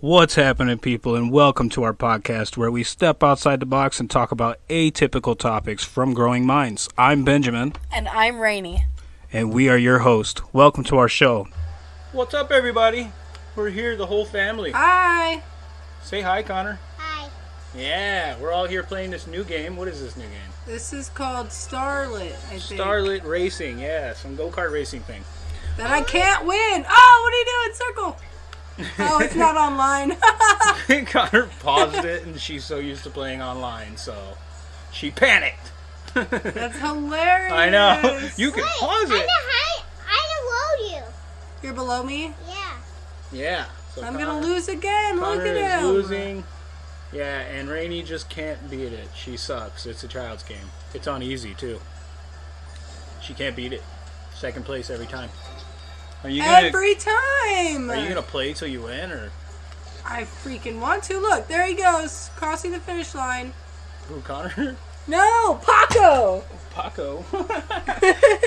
What's happening, people, and welcome to our podcast where we step outside the box and talk about atypical topics from growing minds. I'm Benjamin, And I'm Rainy. and we are your host. Welcome to our show. What's up, everybody? We're here, the whole family. Hi. Say hi, Connor. Hi. Yeah, we're all here playing this new game. What is this new game? This is called Starlit, I think. Starlit Racing. Yeah, some go kart racing thing. That I can't win. Oh, what are you doing? Circle. Oh, it's not online. Connor paused it, and she's so used to playing online, so she panicked. That's hilarious. I know. You can pause it. I'm it. high. I know you. You're below me. Yeah. Yeah. So I'm Connor- gonna lose again. Connor Look at is him. losing. Yeah, and Rainey just can't beat it. She sucks. It's a child's game. It's on easy too. She can't beat it. Second place every time. Are you gonna Every time. Are you gonna play till you win or I freaking want to. Look, there he goes, crossing the finish line. who Connor? No, Paco. Paco.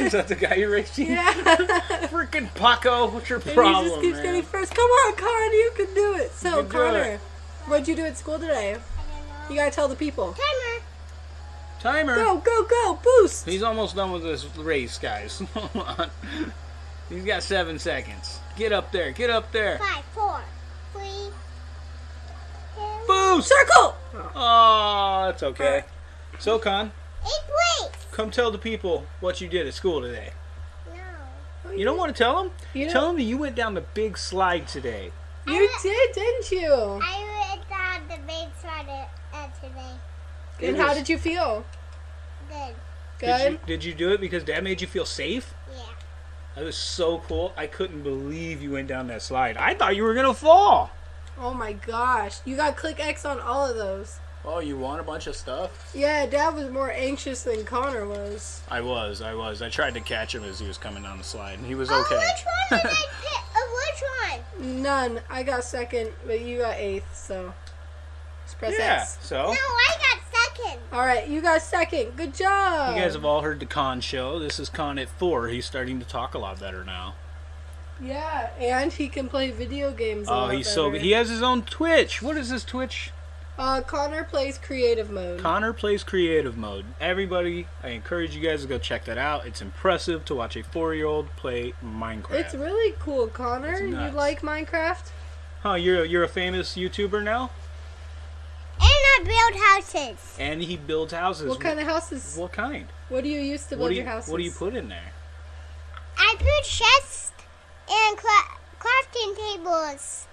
is that the guy you're racing? Yeah. Freaking Paco, what's your And he just keeps man? getting first. Come on, Connor, you can do it. So, can Connor, it. what'd you do at school today? I don't You gotta tell the people. Timer. Timer. Go, go, go, boost. He's almost done with this race, guys. Hold on. He's got seven seconds. Get up there. Get up there. Five, four, three, two, Boost! Circle. Oh, that's okay. So, Con, eight place. come tell the people what you did at school today. No. You don't want to tell them? You Tell them that you went down the big slide today. You did, didn't you? I went down the big slide uh, today. And how did you feel? Good. Good. Did you, did you do it because Dad made you feel safe? Yeah. That was so cool. I couldn't believe you went down that slide. I thought you were going to fall. Oh my gosh. You got click X on all of those. Oh, you won a bunch of stuff? Yeah, Dad was more anxious than Connor was. I was. I was. I tried to catch him as he was coming down the slide, and he was Oh, okay. which one did I pick? Uh, which one? None. I got second, but you got eighth, so. Just press yeah, X. so. No, Second. Alright, you got second. Good job. You guys have all heard the Con show. This is Con at 4. He's starting to talk a lot better now. Yeah, and he can play video games. Oh, he's so better. He has his own Twitch. What is his Twitch? Uh, Connor plays creative mode. Connor plays creative mode. Everybody, I encourage you guys to go check that out. It's impressive to watch a four-year-old play Minecraft. It's really cool, Connor. You like Minecraft? huh? You're you're a famous YouTuber now, And build houses. and he builds houses. What kind of houses? What kind? What do you use to build What you your houses? What do you put in there? I put chests and cra- crafting tables.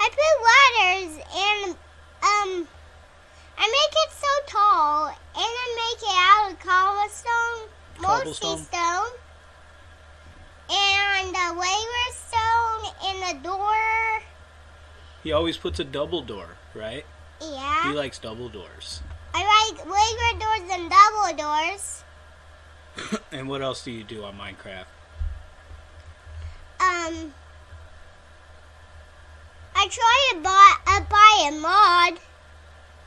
I put ladders and um. I make it so tall, and I make it out of cobblestone, mostly stone, and a labor stone, and a door. He always puts a double door, right? Yeah, He likes double doors. I like labor doors and double doors. And what else do you do on Minecraft? Um, I try to buy uh, buy a mod.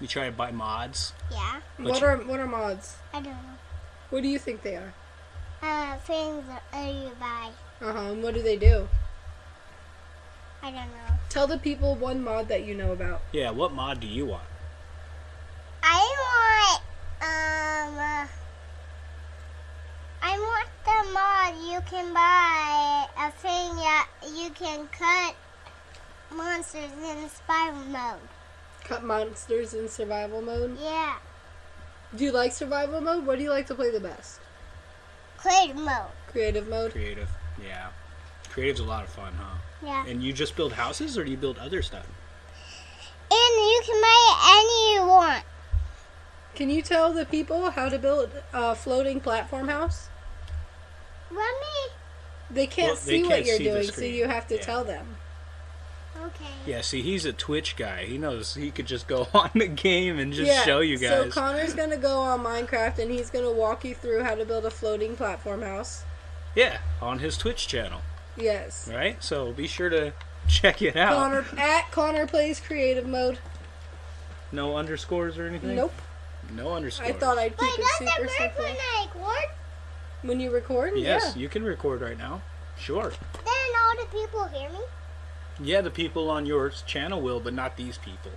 You try to buy mods. Yeah, But What are what are mods? I don't know. What do you think they are? Uh, things that you buy. Uh huh. And what do they do? I don't know. Tell the people one mod that you know about. Yeah, what mod do you want? I want um. Uh, I want the mod you can buy a thing that you can cut monsters in survival mode. Cut monsters in survival mode. Yeah, Do you like survival mode? What do you like to play the best? creative mode. Creative mode. Creative. Yeah. Creative's a lot of fun, huh? Yeah, And you just build houses or do you build other stuff? and you can buy any you want. Can you tell the people how to build a floating platform house? Let me. They can't Well, see what can't you're see doing, so you have to Yeah. tell them. Okay. Yeah, see, he's a Twitch guy. He knows he could just go on the game and just yeah. show you guys. So. Connor's gonna go on Minecraft and he's gonna walk you through how to build a floating platform house. yeah, on his Twitch channel, Yes. right? So be sure to check it out. Connor at Connor plays creative mode. No underscores or anything? Nope. No underscores. I thought I'd keep Wait, it does super it work simple. when I record? When you record? Yes, Yeah. you can record right now. Sure. Then all the people hear me? Yeah, the people on your channel will, but not these people.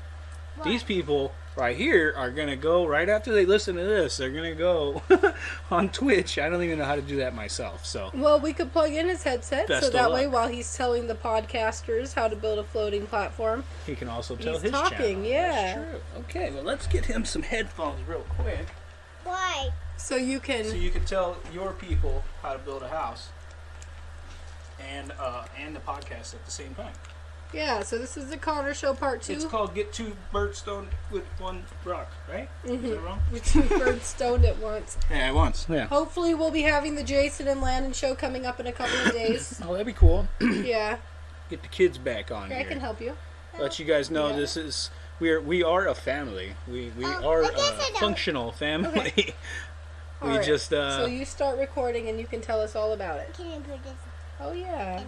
What? These people right here are gonna go right after they listen to this. They're gonna go on Twitch. I don't even know how to do that myself. So Well, we could plug in his headset Best so of that way luck. while he's telling the podcasters how to build a floating platform. he can also tell He's his talking, channel. yeah. That's true. Okay, well let's get him some headphones real quick, Why? So you can so you can tell your people how to build a house and uh, and the podcast at the same time. Yeah, so this is the Connor Show Part 2. It's called "Get Two Birds Stoned with One Rock," right? Is that wrong? With two birds stoned at once. Yeah, at once. Yeah. Hopefully, we'll be having the Jason and Landon show coming up in a couple of days. Oh, that'd be cool. yeah, Get the kids back on I here. can help you. Let you guys know Yeah. this is we are we are a family. We we Oh, are I guess I a don't- functional family. we All right, just uh so you start recording and you can tell us all about it. Can you put this Oh yeah.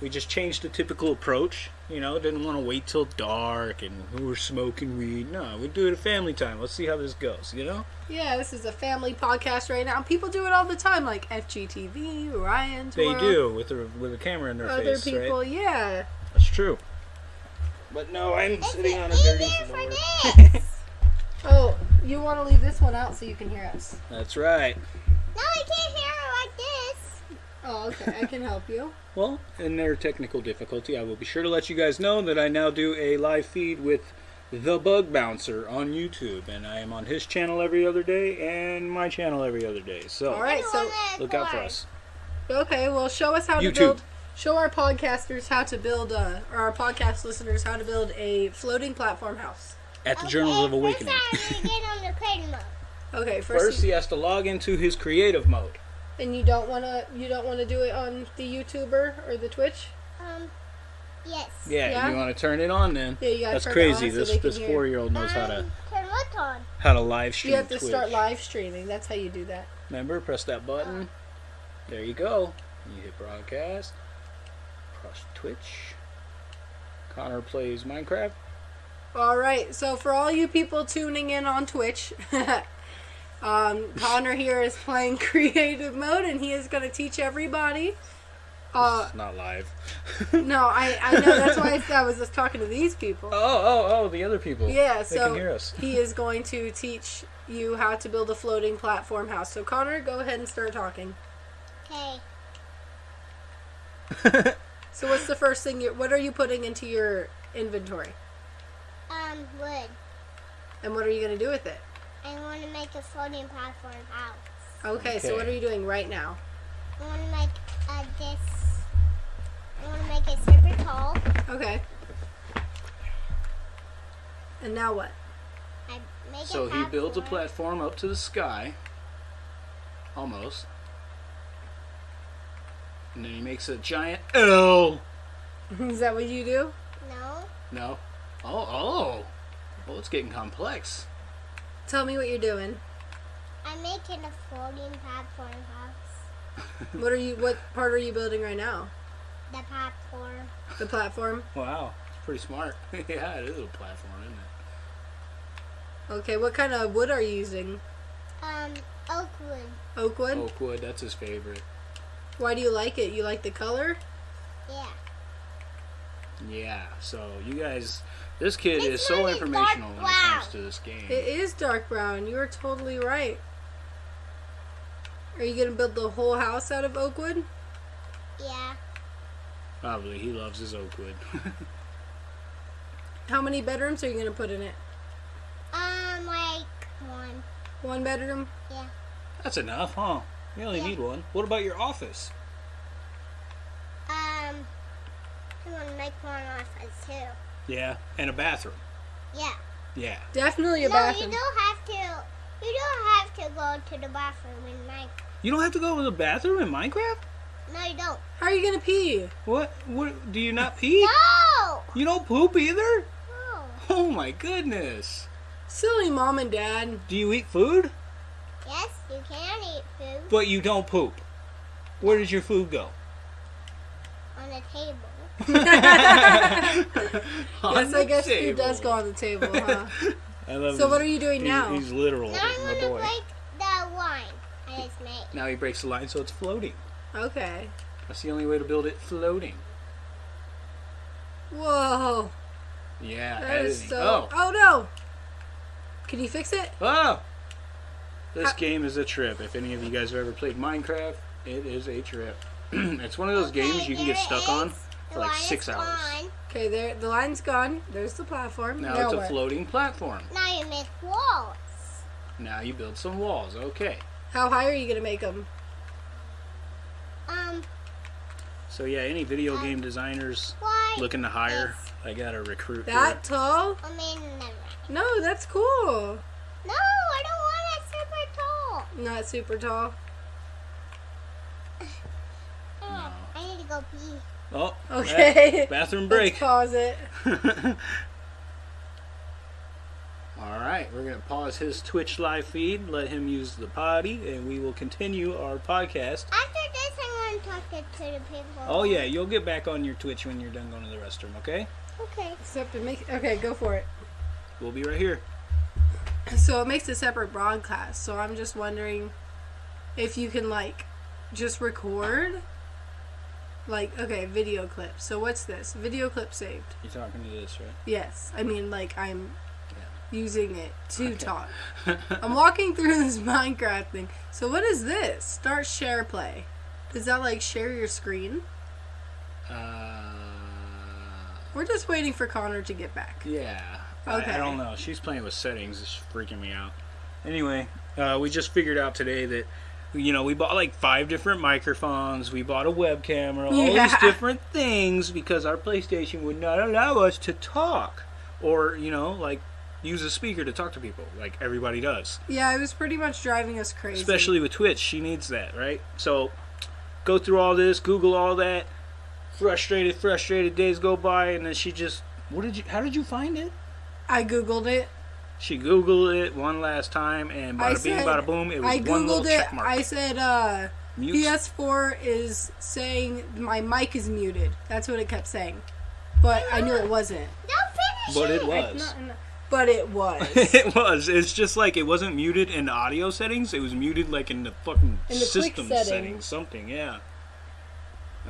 In there? we just changed the typical approach. You know, didn't want to wait till dark and we were smoking weed. No, we do it at family time. Let's see how this goes. You know. Yeah, this is a family podcast right now. People do it all the time, like FGTeeV, Ryan. They Toro, do with a with a camera in their Other face, Other people, right? yeah. That's true. But no, I'm It's sitting on a easier dirty floor. Oh, you want to leave this one out so you can hear us. That's right. no, I can't hear it like this. Oh, okay. I can help you. Well, in their technical difficulty, I will be sure to let you guys know that I now do a live feed with the Bug Bouncer on YouTube, and I am on his channel every other day and my channel every other day. So All right, so look out for us. Okay, well, show us how to build. Show our podcasters how to build, uh, or our podcast listeners how to build a floating platform house. At the Journals of Awakening. First, I'm gonna get on the creative mode. Okay, first, First, he has to log into his creative mode. And you don't wanna, you don't wanna do it on the YouTuber or the Twitch. Um, yes. Yeah, Yeah? you want to turn it on then. Yeah, you gotta That's turn it crazy. on so this they can this hear. four year old knows how to Um, turn what on? how to live stream. You have to Twitch. start live streaming. That's how you do that. Remember, press that button. There you go. You hit broadcast. Press Twitch. Connor plays Minecraft. All right. So for all you people tuning in on Twitch, um, Connor here is playing creative mode, and he is going to teach everybody. Uh, It's not live. no, I, I know that's why I was just talking to these people. Oh, oh, oh, the other people. Yeah, They so can hear us. he is going to teach you how to build a floating platform house. So Connor, go ahead and start talking. Okay. So what's the first thing you what are you putting into your inventory? Um, wood. And what are you going to do with it? I want to make a floating platform house. Okay, so what are you doing right now? I want to make uh, this. I want to make it super tall. Okay. And now what? I make so it he builds a platform. platform up to the sky. Almost. And then he makes a giant L. Is that what you do? No. No. Oh, oh. Well, it's getting complex. Tell me what you're doing. I'm making a floating platform house. What are you what part are you building right now? The platform. The platform? Wow, it's pretty smart. yeah, it is a platform, isn't it? Okay, what kind of wood are you using? Um, oak wood. Oak wood? Oak wood, that's his favorite. Why do you like it? You like the color? Yeah. Yeah, so you guys, this kid It's is so informational when it comes to this game. It is dark brown. You are totally right. Are you gonna build the whole house out of oak wood? Yeah. Probably, he loves his oak wood. How many bedrooms are you gonna put in it? Um, like one. One bedroom? Yeah. that's enough, huh? You only Yeah. need one. What about your office? Um, I want to make one office too. Yeah, and a bathroom. Yeah. Yeah. Definitely a no, bathroom. you don't have to. You don't have to go to the bathroom in Minecraft. You don't have to go to the bathroom in Minecraft? No, you don't. How are you gonna pee? What? What? Do you not pee? No. You don't poop either? No. Oh my goodness. Silly mom and dad. Do you eat food? Yes, you can eat food But you don't poop. Where does your food go? on the table. On yes, I guess table. food does go on the table, huh? I love So his- what are you doing he's, now? He's literal, Now I'm gonna boy. break the line I just made. Now he breaks the line so it's floating. okay. That's the only way to build it floating. Whoa. Yeah, That is editing. so. Oh, Oh no. Can you fix it? oh! This How- game is a trip. If any of you guys have ever played Minecraft, it is a trip. it's one of those games you can get stuck on for like six hours. Okay, there. The line's gone. There's the platform. Now Now it's a floating platform. Now you make walls. Now you build some walls. Okay. How high are you gonna make them? Um, So yeah, any video game designers looking to hire, I gotta recruit. That tall? I mean, never. No, that's cool. No, I don't want it super tall. Not super tall. Oh, I need to go pee. Here. Oh, Okay. ba- bathroom Let's break. pause it. All right, we're gonna pause his Twitch live feed, let him use the potty, and we will continue our podcast. After this, I'm going to talk to, to the people. Oh yeah, you'll get back on your Twitch when you're done going to the restroom. Okay? Okay. Except it makes. Okay, go for it. We'll be right here. So it makes a separate broadcast. So I'm just wondering if you can like just record. Like okay, video clip. So what's this? Video clip saved. You're talking to this, right? Yes, I mean like I'm using it to Okay. talk. I'm walking through this Minecraft thing. So what is this? Start share play. Is that like share your screen? Uh, We're just waiting for Connor to get back. yeah. I- I, don't know. She's playing with settings. It's freaking me out. Anyway, uh, we just figured out today that. You know, we bought like five different microphones. We bought a web camera, all these different things because our PlayStation would not allow us to talk or, you know, like use a speaker to talk to people like everybody does. Yeah, it was pretty much driving us crazy. especially with Twitch. She needs that, right? So go through all this, Google all that. Frustrated, frustrated days go by, and then she just, what did you? How did you find it? I googled it. She Googled it one last time, and I bada bing, bada boom. It was I one little googled it. check mark. I said uh, Mute. PS4 is saying my mic is muted. That's what it kept saying, but I knew it wasn't. Don't finish But it it. was. No, no. But it was. it was. It's just like it wasn't muted in audio settings. It was muted like in the fucking In the system settings. Something, yeah.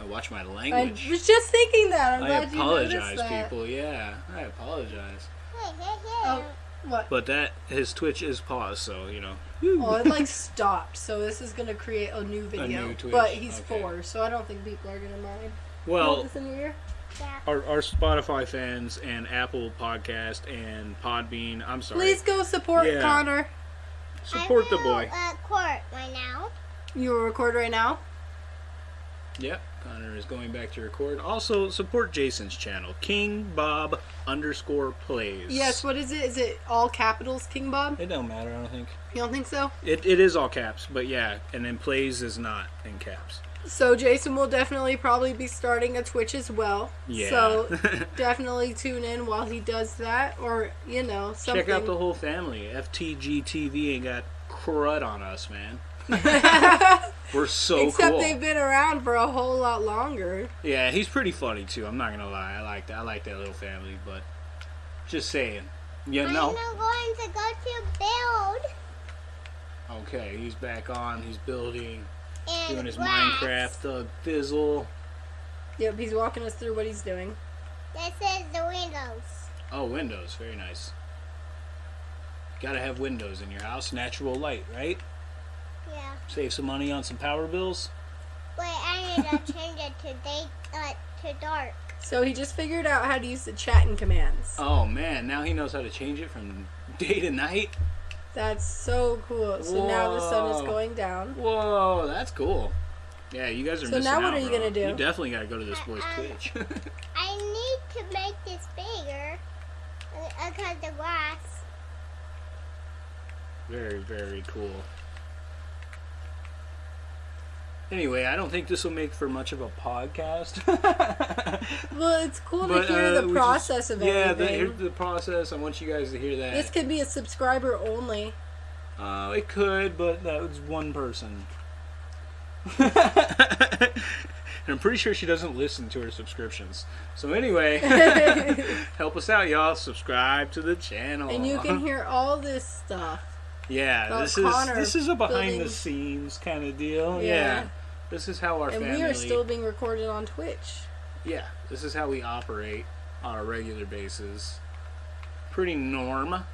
I watch my language. I was just thinking that. I'm I glad you apologize, that. people. Yeah, I apologize. Hey, hey, hey. Oh, what? But that his Twitch is paused, so you know. Oh, it like stopped. So this is gonna create a new video. new Twitch, But he's okay. four, so I don't think people are gonna mind. Well, this in your ear. Yeah. our, our Spotify fans and Apple Podcast and Podbean. I'm sorry. Please go support Yeah. Connor. support I the boy. Uh, court right now. You will record right now. Yep, Connor is going back to record. Also, support Jason's channel, King Bob underscore plays. Yes. What is it? Is it all capitals, King Bob? It don't matter. I don't think You don't think so? it, it is all caps, but yeah, and then plays is not in caps. So Jason will definitely probably be starting a Twitch as well. Yeah. So definitely tune in while he does that, or you know something. Check out the whole family. FTG TV ain't got crud on us, man. We're so Except cool. they've been around for a whole lot longer. Yeah, he's pretty funny too. I'm not gonna lie. I like that. I like that little family, but just saying. Yeah, I'm no. not going to go to build Okay, he's back on. He's building, and doing his grass. Minecraft thug fizzle. Yep, he's walking us through what he's doing. This is the windows. Oh, windows, very nice. Gotta have windows in your house. Natural light, right? Yeah. Save some money on some power bills. Wait, I need to change it to day, uh, to dark. So he just figured out how to use the chatting commands. Oh man, now he knows how to change it from day to night. That's so cool. So now the sun is going down. Whoa, that's cool. Yeah, you guys are So missing now what out, are you bro. gonna do? You definitely gotta go to this Uh, boy's um, Twitch. I need to make this bigger uh, because the grass. very, very cool. Anyway, I don't think this will make for much of a podcast. Well, it's cool But, to hear uh, the we just- process of yeah, the, everything. here's the process. I want you guys to hear that. This could be a subscriber only. Uh, it could, but that was one person. and I'm pretty sure she doesn't listen to her subscriptions. So anyway, help us out, y'all. Subscribe to the channel. And you can hear all this stuff. Yeah, about this is this is a behind building- the scenes kind of deal. Yeah. Yeah. This is how our And family. we are still being recorded on Twitch. Yeah, this is how we operate. on a regular basis. Pretty norm.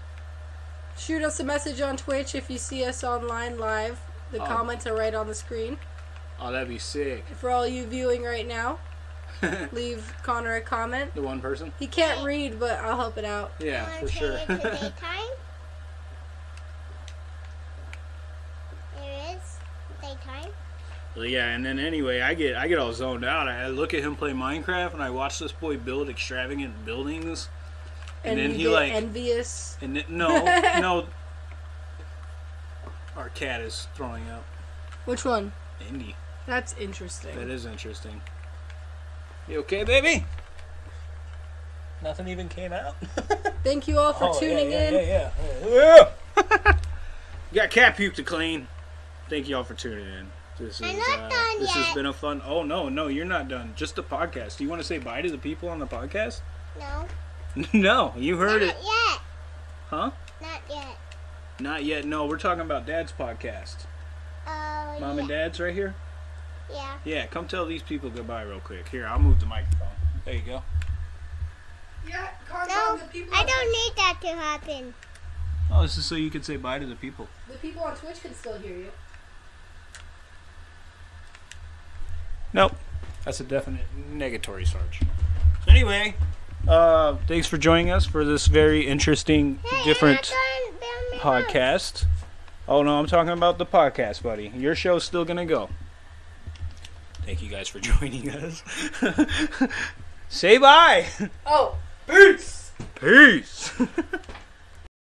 Shoot us a message on Twitch if you see us online live. The Oh. comments are right on the screen. Oh, that'd be sick. For all you viewing right now, leave Connor a comment. The one person? He can't read, but I'll help it out. Yeah, for sure. it to daytime? There is daytime. Well, yeah, and then anyway, I get I get all zoned out. I look at him play Minecraft, and I watch this boy build extravagant buildings. And then you he, like- envious. And then, no, no, our cat is throwing up. Which one? Indy, That's interesting. that is interesting. You okay, baby? Nothing even came out. Thank you all for Oh, tuning yeah, in. Yeah, yeah, yeah. Got cat puke to clean. Thank you all for tuning in. This is, I'm not uh, done This has been a fun. Oh no, no, you're not done. Just the podcast. Do you want to say bye to the people on the podcast? No. no, you heard Not it, yet. huh? Not yet. Not yet. No, we're talking about Dad's podcast. Oh, Mom yeah. and Dad's right here. Yeah. Yeah, come tell these people goodbye real quick. Here, I'll move the microphone. There you go. Yeah, No. I don't need that to happen. Oh, this is so you can say bye to the people. The people on Twitch can still hear you. Nope. That's a definite negatory, Sarge. So anyway, uh, thanks for joining us for this very interesting, Hey, different I'm not done building my house. podcast. Oh no, I'm talking about the podcast, buddy. Your show's still gonna go. Thank you guys for joining us. Say bye. Oh, peace. Peace.